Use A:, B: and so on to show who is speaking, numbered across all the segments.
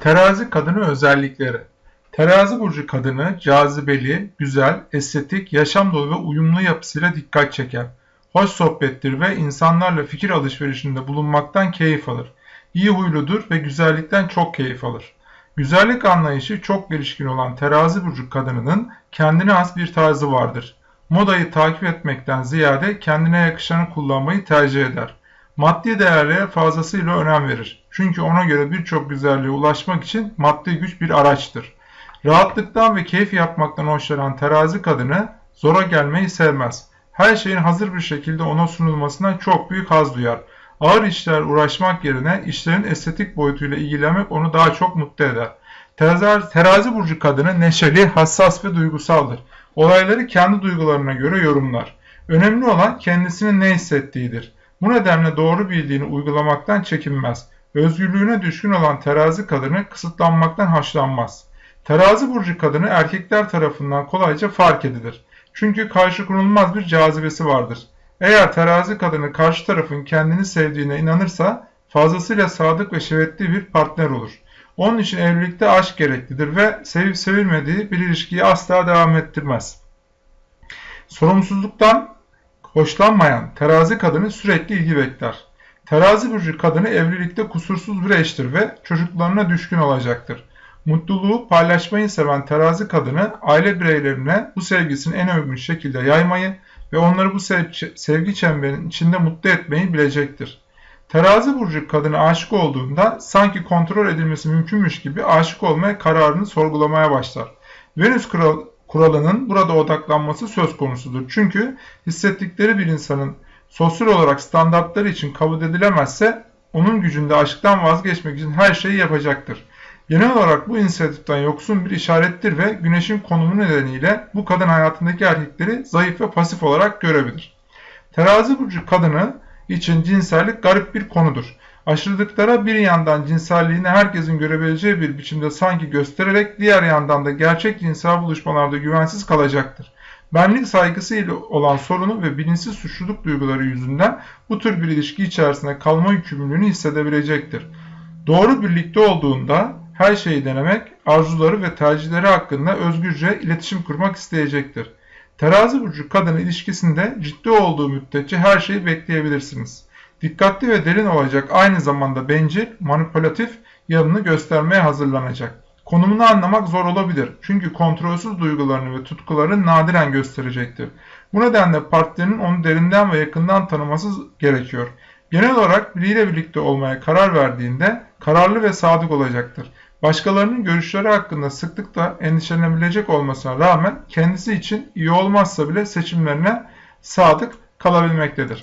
A: Terazi kadını özellikleri Terazi burcu kadını cazibeli, güzel, estetik, yaşam dolu ve uyumlu yapısıyla dikkat çeker. Hoş sohbettir ve insanlarla fikir alışverişinde bulunmaktan keyif alır. İyi huyludur ve güzellikten çok keyif alır. Güzellik anlayışı çok gelişkin olan terazi burcu kadınının kendine has bir tarzı vardır. Modayı takip etmekten ziyade kendine yakışanı kullanmayı tercih eder. Maddi değerlere fazlasıyla önem verir. Çünkü ona göre birçok güzelliğe ulaşmak için maddi güç bir araçtır. Rahatlıktan ve keyif yapmaktan hoşlanan terazi kadını zora gelmeyi sevmez. Her şeyin hazır bir şekilde ona sunulmasından çok büyük haz duyar. Ağır işler uğraşmak yerine işlerin estetik boyutuyla ilgilenmek onu daha çok mutlu eder. Terazi, terazi burcu kadını neşeli, hassas ve duygusaldır. Olayları kendi duygularına göre yorumlar. Önemli olan kendisinin ne hissettiğidir. Bu nedenle doğru bildiğini uygulamaktan çekinmez. Özgürlüğüne düşkün olan terazi kadını kısıtlanmaktan hoşlanmaz. Terazi burcu kadını erkekler tarafından kolayca fark edilir. Çünkü karşı konulmaz bir cazibesi vardır. Eğer terazi kadını karşı tarafın kendini sevdiğine inanırsa fazlasıyla sadık ve şevetli bir partner olur. Onun için evlilikte aşk gereklidir ve sevip sevilmediği bir ilişkiyi asla devam ettirmez. Sorumsuzluktan hoşlanmayan terazi kadını sürekli ilgi bekler. Terazi burcu kadını evlilikte kusursuz bir eştir ve çocuklarına düşkün olacaktır. Mutluluğu paylaşmayı seven terazi kadını aile bireylerine bu sevgisini en uygun şekilde yaymayı ve onları bu sevgi çemberinin içinde mutlu etmeyi bilecektir. Terazi burcu kadını aşık olduğunda sanki kontrol edilmesi mümkünmüş gibi aşık olmaya kararını sorgulamaya başlar. Venüs kuralının burada odaklanması söz konusudur. Çünkü hissettikleri bir insanın sosyal olarak standartları için kabul edilemezse onun gücünde aşktan vazgeçmek için her şeyi yapacaktır. Genel olarak bu inisiyatiften yoksun bir işarettir ve güneşin konumu nedeniyle bu kadın hayatındaki erkekleri zayıf ve pasif olarak görebilir. Terazi burcu kadını için cinsellik garip bir konudur. Aşırılıklara bir yandan cinselliğini herkesin görebileceği bir biçimde sanki göstererek diğer yandan da gerçek cinsel buluşmalarda güvensiz kalacaktır. Benlik saygısı ile olan sorunu ve bilinçsiz suçluluk duyguları yüzünden bu tür bir ilişki içerisinde kalma yükümlülüğünü hissedebilecektir. Doğru birlikte olduğunda her şeyi denemek, arzuları ve tercihleri hakkında özgürce iletişim kurmak isteyecektir. Terazi burcu kadın ilişkisinde ciddi olduğu müddetçe her şeyi bekleyebilirsiniz. Dikkatli ve derin olacak aynı zamanda bencil, manipülatif yanını göstermeye hazırlanacak. Konumunu anlamak zor olabilir çünkü kontrolsüz duygularını ve tutkularını nadiren gösterecektir. Bu nedenle partnerinin onu derinden ve yakından tanıması gerekiyor. Genel olarak biriyle birlikte olmaya karar verdiğinde kararlı ve sadık olacaktır. Başkalarının görüşleri hakkında sıklıkla endişelenebilecek olmasına rağmen kendisi için iyi olmazsa bile seçimlerine sadık kalabilmektedir.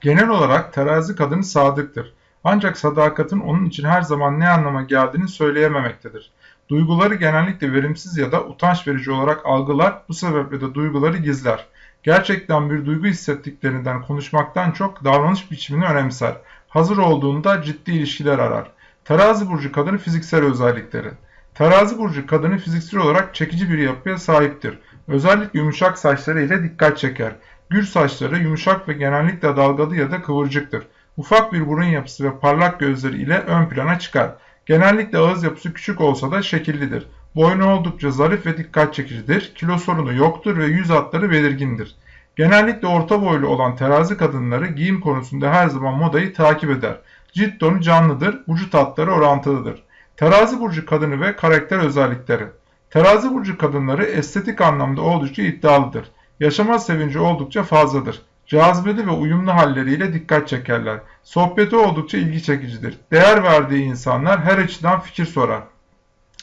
A: Genel olarak terazi kadını sadıktır. Ancak sadakatin onun için her zaman ne anlama geldiğini söyleyememektedir. Duyguları genellikle verimsiz ya da utanç verici olarak algılar, bu sebeple de duyguları gizler. Gerçekten bir duygu hissettiklerinden konuşmaktan çok davranış biçimini önemser. Hazır olduğunda ciddi ilişkiler arar. Terazi burcu kadını fiziksel özellikleri. Terazi burcu kadını fiziksel olarak çekici bir yapıya sahiptir. Özellikle yumuşak saçları ile dikkat çeker. Gür saçları yumuşak ve genellikle dalgalı ya da kıvırcıktır. Ufak bir burun yapısı ve parlak gözleri ile ön plana çıkar. Genellikle ağız yapısı küçük olsa da şekillidir. Boynu oldukça zarif ve dikkat çekicidir. Kilo sorunu yoktur ve yüz hatları belirgindir. Genellikle orta boylu olan terazi kadınları giyim konusunda her zaman modayı takip eder. Cilt tonu canlıdır, vücut hatları orantılıdır. Terazi burcu kadını ve karakter özellikleri. Terazi burcu kadınları estetik anlamda oldukça iddialıdır. Yaşama sevinci oldukça fazladır. Cazibeli ve uyumlu halleriyle dikkat çekerler. Sohbeti oldukça ilgi çekicidir. Değer verdiği insanlar her açıdan fikir sorar.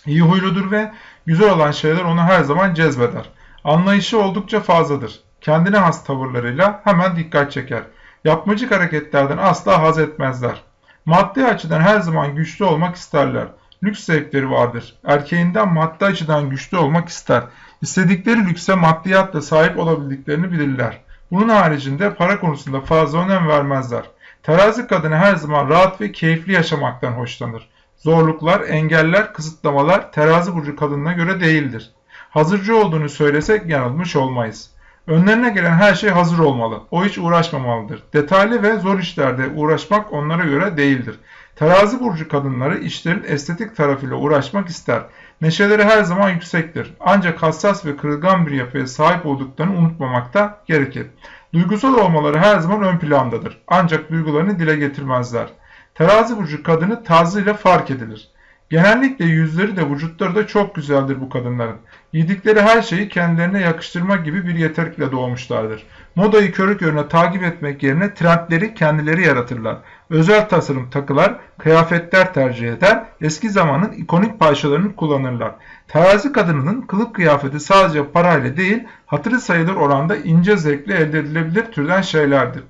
A: İyi huyludur ve güzel olan şeyler onu her zaman cezbeder. Anlayışı oldukça fazladır. Kendine has tavırlarıyla hemen dikkat çeker. Yapmacık hareketlerden asla haz etmezler. Maddi açıdan her zaman güçlü olmak isterler. Lüks zevkleri vardır. Erkeğinden maddi açıdan güçlü olmak ister. İstedikleri lükse maddiyatla sahip olabildiklerini bilirler. Bunun haricinde para konusunda fazla önem vermezler. Terazi kadını her zaman rahat ve keyifli yaşamaktan hoşlanır. Zorluklar, engeller, kısıtlamalar terazi burcu kadınına göre değildir. Hazırcı olduğunu söylesek yanılmış olmayız. Önlerine gelen her şey hazır olmalı. O hiç uğraşmamalıdır. Detaylı ve zor işlerde uğraşmak onlara göre değildir. Terazi burcu kadınları işlerin estetik tarafıyla uğraşmak ister. Neşeleri her zaman yüksektir. Ancak hassas ve kırılgan bir yapıya sahip olduklarını unutmamakta gerekir. Duygusal olmaları her zaman ön plandadır. Ancak duygularını dile getirmezler. Terazi burcu kadını tarzıyla fark edilir. Genellikle yüzleri de vücutları da çok güzeldir bu kadınların. Yedikleri her şeyi kendilerine yakıştırmak gibi bir yeterlikle doğmuşlardır. Modayı körü körüne takip etmek yerine trendleri kendileri yaratırlar. Özel tasarım takılar, kıyafetler tercih eder, eski zamanın ikonik parçalarını kullanırlar. Terazi kadınının kılık kıyafeti sadece parayla değil, hatırı sayılır oranda ince zevkle elde edilebilir türden şeylerdir.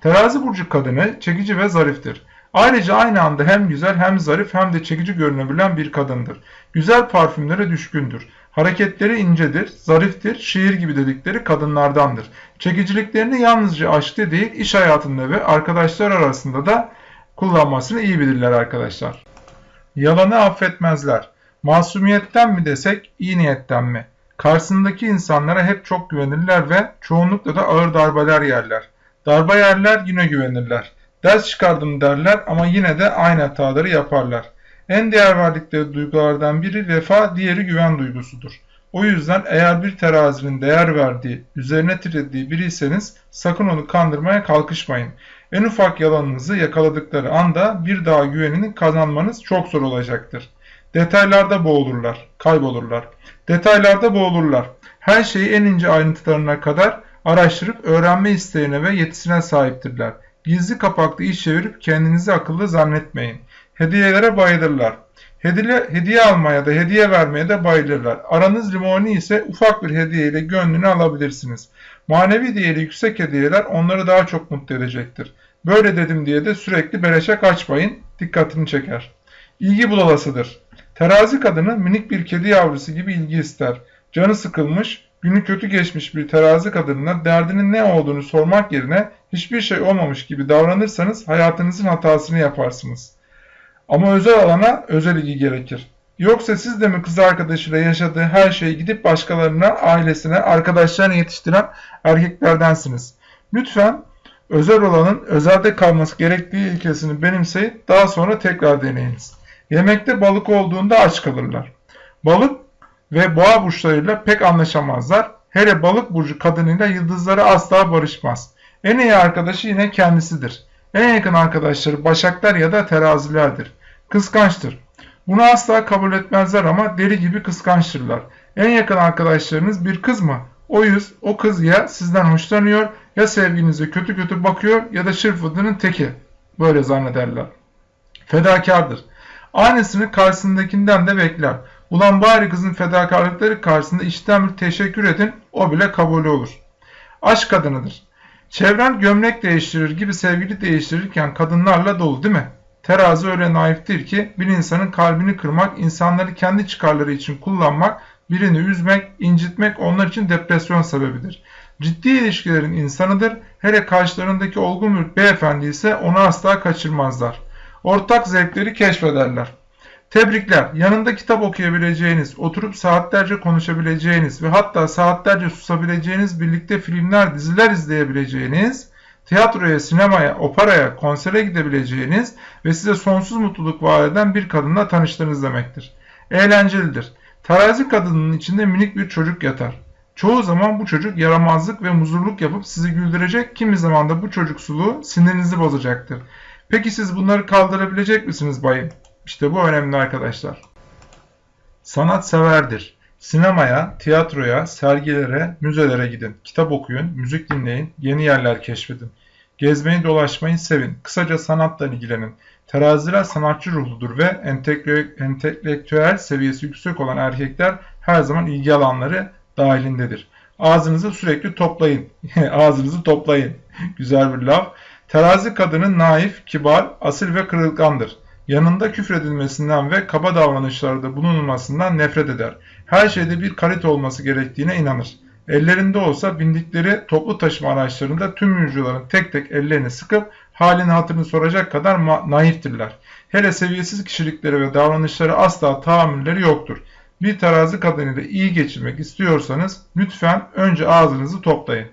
A: Terazi burcu kadını çekici ve zariftir. Ayrıca aynı anda hem güzel hem zarif hem de çekici görünebilen bir kadındır. Güzel parfümlere düşkündür. Hareketleri incedir, zariftir, şiir gibi dedikleri kadınlardandır. Çekiciliklerini yalnızca aşkta değil, iş hayatında ve arkadaşlar arasında da kullanmasını iyi bilirler arkadaşlar. Yalanı affetmezler. Masumiyetten mi desek, iyi niyetten mi? Karşısındaki insanlara hep çok güvenirler ve çoğunlukla da ağır darbeler yerler. Darbe yerler yine güvenirler. Ders çıkardım derler ama yine de aynı hataları yaparlar. En değer verdikleri duygulardan biri vefa, diğeri güven duygusudur. O yüzden eğer bir terazinin değer verdiği, üzerine titrediği biriyseniz sakın onu kandırmaya kalkışmayın. En ufak yalanınızı yakaladıkları anda bir daha güvenini kazanmanız çok zor olacaktır. Detaylarda boğulurlar, kaybolurlar. Detaylarda boğulurlar. Her şeyi en ince ayrıntılarına kadar araştırıp öğrenme isteğine ve yetisine sahiptirler. Gizli kapaklı iş çevirip kendinizi akıllı zannetmeyin. Hediyelere bayılırlar. Hediye, hediye almaya da hediye vermeye de bayılırlar. Aranız limoni ise ufak bir hediye ile gönlünü alabilirsiniz. Manevi değeri yüksek hediyeler onları daha çok mutlu edecektir. Böyle dedim diye de sürekli beleşe kaçmayın, dikkatini çeker. İlgi budalasıdır. Terazi kadını minik bir kedi yavrusu gibi ilgi ister. Canı sıkılmış, günü kötü geçmiş bir terazi kadınına derdinin ne olduğunu sormak yerine hiçbir şey olmamış gibi davranırsanız hayatınızın hatasını yaparsınız. Ama özel alana özel ilgi gerekir. Yoksa siz de mi kız arkadaşıyla yaşadığı her şeyi gidip başkalarına, ailesine, arkadaşlarına yetiştiren erkeklerdensiniz. Lütfen özel olanın özelde kalması gerektiği ilkesini benimseyip daha sonra tekrar deneyiniz. Yemekte balık olduğunda aç kalırlar. Balık ve boğa burçlarıyla pek anlaşamazlar. Hele balık burcu kadınıyla yıldızları asla barışmaz. En iyi arkadaşı yine kendisidir. En yakın arkadaşları başaklar ya da terazilerdir. Kıskançtır. Bunu asla kabul etmezler ama deli gibi kıskançtırlar. En yakın arkadaşlarınız bir kız mı? O yüz, o kız ya sizden hoşlanıyor ya sevginize kötü kötü bakıyor ya da şırfıdının teki. Böyle zannederler. Fedakardır. Aynısını karşısındakinden de bekler. Ulan bari kızın fedakarlıkları karşısında içten bir teşekkür edin, o bile kabul olur. Aşk kadınıdır. Çevren gömlek değiştirir gibi sevgili değiştirirken kadınlarla dolu değil mi? Terazi öyle naiftir ki bir insanın kalbini kırmak, insanları kendi çıkarları için kullanmak, birini üzmek, incitmek onlar için depresyon sebebidir. Ciddi ilişkilerin insanıdır, hele karşılarındaki olgun bir beyefendi ise onu asla kaçırmazlar. Ortak zevkleri keşfederler. Tebrikler. Yanında kitap okuyabileceğiniz, oturup saatlerce konuşabileceğiniz ve hatta saatlerce susabileceğiniz birlikte filmler, diziler izleyebileceğiniz, tiyatroya, sinemaya, operaya, konsere gidebileceğiniz ve size sonsuz mutluluk vaat eden bir kadınla tanıştığınız demektir. Eğlencelidir. Terazi kadının içinde minik bir çocuk yatar. Çoğu zaman bu çocuk yaramazlık ve muzurluk yapıp sizi güldürecek, kimi zaman da bu çocuk suluğu sinirinizi bozacaktır. Peki siz bunları kaldırabilecek misiniz bayım? İşte bu önemli arkadaşlar. Sanat severdir. Sinemaya, tiyatroya, sergilere, müzelere gidin. Kitap okuyun, müzik dinleyin, yeni yerler keşfedin. Gezmeyi dolaşmayı sevin. Kısaca sanatla ilgilenin. Teraziler sanatçı ruhludur ve entelektüel seviyesi yüksek olan erkekler her zaman ilgi alanları dahilindedir. Ağzınızı sürekli toplayın. Ağzınızı toplayın. Güzel bir laf. Terazi kadının naif, kibar, asil ve kırılgandır. Yanında küfredilmesinden ve kaba davranışlarda bulunulmasından nefret eder. Her şeyde bir kalite olması gerektiğine inanır. Ellerinde olsa bindikleri toplu taşıma araçlarında tüm yolcuların tek tek ellerini sıkıp halini hatırını soracak kadar naiftirler. Hele seviyesiz kişilikleri ve davranışları asla tahammülleri yoktur. Bir terazi kadınıyla iyi geçirmek istiyorsanız lütfen önce ağzınızı toplayın.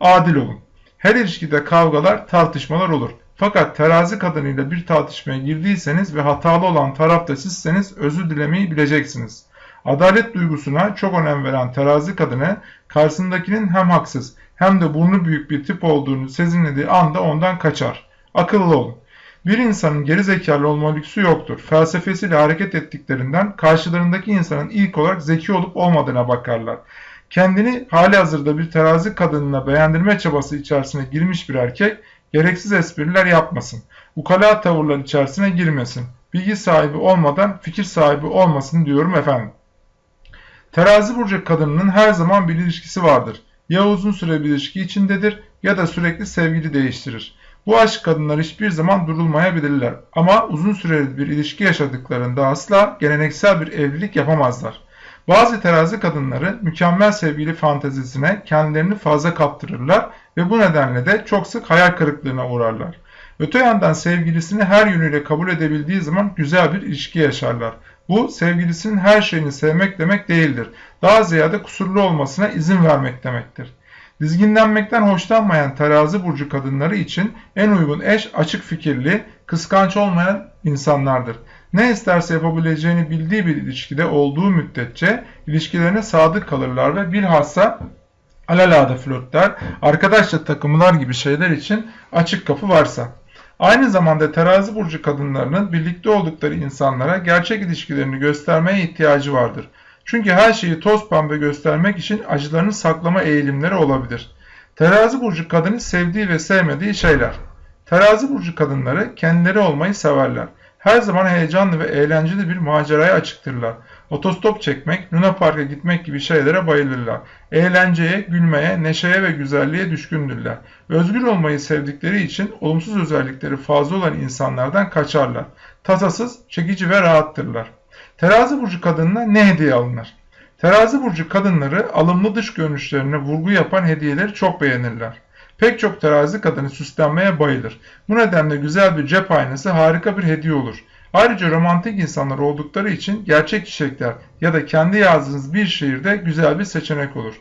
A: Adil olun. Her ilişkide kavgalar, tartışmalar olur. Fakat terazi kadınıyla bir tartışmaya girdiyseniz ve hatalı olan taraf da sizseniz özür dilemeyi bileceksiniz. Adalet duygusuna çok önem veren terazi kadını karşısındakinin hem haksız hem de burnu büyük bir tip olduğunu sezinlediği anda ondan kaçar. Akıllı olun. Bir insanın geri zekalı olma lüksü yoktur. Felsefesiyle hareket ettiklerinden karşılarındaki insanın ilk olarak zeki olup olmadığına bakarlar. Kendini hali hazırda bir terazi kadınına beğendirme çabası içerisine girmiş bir erkek gereksiz espriler yapmasın. Ukala tavırlar içerisine girmesin. Bilgi sahibi olmadan fikir sahibi olmasın diyorum efendim. Terazi burcu kadınının her zaman bir ilişkisi vardır. Ya uzun süre bir ilişki içindedir ya da sürekli sevgili değiştirir. Bu aşk kadınlar hiçbir zaman durulmayabilirler ama uzun süreli bir ilişki yaşadıklarında asla geleneksel bir evlilik yapamazlar. Bazı terazi kadınları mükemmel sevgili fantezisine kendilerini fazla kaptırırlar ve bu nedenle de çok sık hayal kırıklığına uğrarlar. Öte yandan sevgilisini her yönüyle kabul edebildiği zaman güzel bir ilişki yaşarlar. Bu sevgilisinin her şeyini sevmek demek değildir. Daha ziyade kusurlu olmasına izin vermek demektir. Dizginlenmekten hoşlanmayan terazi burcu kadınları için en uygun eş açık fikirli, kıskanç olmayan insanlardır. Ne isterse yapabileceğini bildiği bir ilişkide olduğu müddetçe ilişkilerine sadık kalırlar ve bilhassa alalade flörtler, arkadaşça takımlar gibi şeyler için açık kapı varsa. Aynı zamanda terazi burcu kadınlarının birlikte oldukları insanlara gerçek ilişkilerini göstermeye ihtiyacı vardır. Çünkü her şeyi toz pembe göstermek için acılarını saklama eğilimleri olabilir. Terazi burcu kadını sevdiği ve sevmediği şeyler. Terazi burcu kadınları kendileri olmayı severler. Her zaman heyecanlı ve eğlenceli bir maceraya açıktırlar. Otostop çekmek, Luna Park'a gitmek gibi şeylere bayılırlar. Eğlenceye, gülmeye, neşeye ve güzelliğe düşkündürler. Özgür olmayı sevdikleri için olumsuz özellikleri fazla olan insanlardan kaçarlar. Tasasız, çekici ve rahattırlar. Terazi burcu kadınına ne hediye alınır? Terazi burcu kadınları alımlı dış görünüşlerine vurgu yapan hediyeleri çok beğenirler. Pek çok terazi kadını süslenmeye bayılır. Bu nedenle güzel bir cep aynası harika bir hediye olur. Ayrıca romantik insanlar oldukları için gerçek çiçekler ya da kendi yazdığınız bir şiirde güzel bir seçenek olur.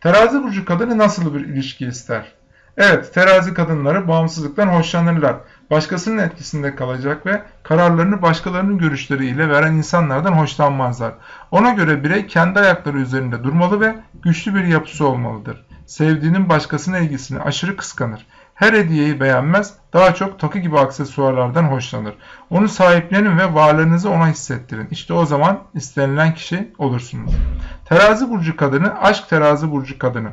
A: Terazi burcu kadını nasıl bir ilişki ister? Evet, terazi kadınları bağımsızlıktan hoşlanırlar. Başkasının etkisinde kalacak ve kararlarını başkalarının görüşleriyle veren insanlardan hoşlanmazlar. Ona göre birey kendi ayakları üzerinde durmalı ve güçlü bir yapısı olmalıdır. Sevdiğinin başkasına ilgisini aşırı kıskanır. Her hediyeyi beğenmez, daha çok takı gibi aksesuarlardan hoşlanır. Onu sahiplenin ve varlığınızı ona hissettirin. İşte o zaman istenilen kişi olursunuz. Terazi burcu kadını, aşk terazi burcu kadını.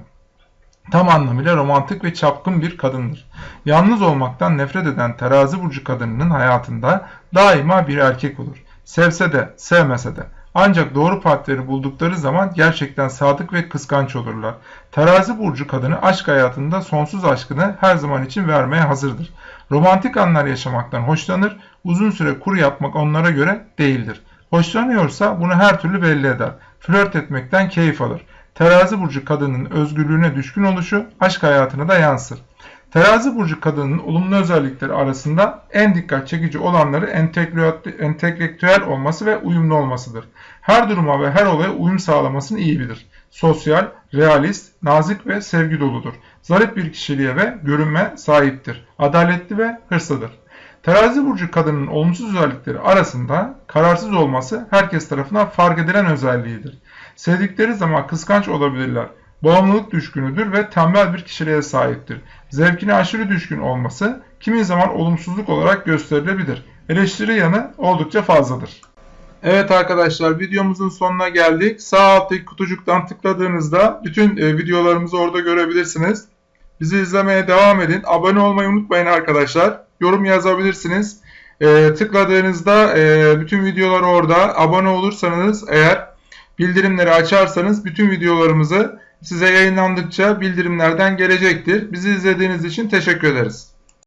A: Tam anlamıyla romantik ve çapkın bir kadındır. Yalnız olmaktan nefret eden terazi burcu kadınının hayatında daima bir erkek olur. Sevse de sevmese de. Ancak doğru partneri buldukları zaman gerçekten sadık ve kıskanç olurlar. Terazi burcu kadını aşk hayatında sonsuz aşkını her zaman için vermeye hazırdır. Romantik anlar yaşamaktan hoşlanır, uzun süre kuru yapmak onlara göre değildir. Hoşlanıyorsa bunu her türlü belli eder. Flört etmekten keyif alır. Terazi burcu kadının özgürlüğüne düşkün oluşu aşk hayatına da yansır. Terazi burcu kadının olumlu özellikleri arasında en dikkat çekici olanları entelektüel olması ve uyumlu olmasıdır. Her duruma ve her olaya uyum sağlamasını iyi bilir. Sosyal, realist, nazik ve sevgi doludur. Zarif bir kişiliğe ve görünme sahiptir. Adaletli ve hırslıdır. Terazi burcu kadının olumsuz özellikleri arasında kararsız olması herkes tarafından fark edilen özelliğidir. Sevdikleri zaman kıskanç olabilirler. Bağımlılık düşkünüdür ve tembel bir kişiliğe sahiptir. Zevkine aşırı düşkün olması kimi zaman olumsuzluk olarak gösterilebilir. Eleştiri yanı oldukça fazladır. Evet arkadaşlar videomuzun sonuna geldik. Sağ alttaki kutucuktan tıkladığınızda bütün e, videolarımızı orada görebilirsiniz. Bizi izlemeye devam edin. Abone olmayı unutmayın arkadaşlar. Yorum yazabilirsiniz. E, tıkladığınızda e, bütün videolar orada. Abone olursanız eğer bildirimleri açarsanız bütün videolarımızı size yayınlandıkça bildirimlerden gelecektir. Bizi izlediğiniz için teşekkür ederiz.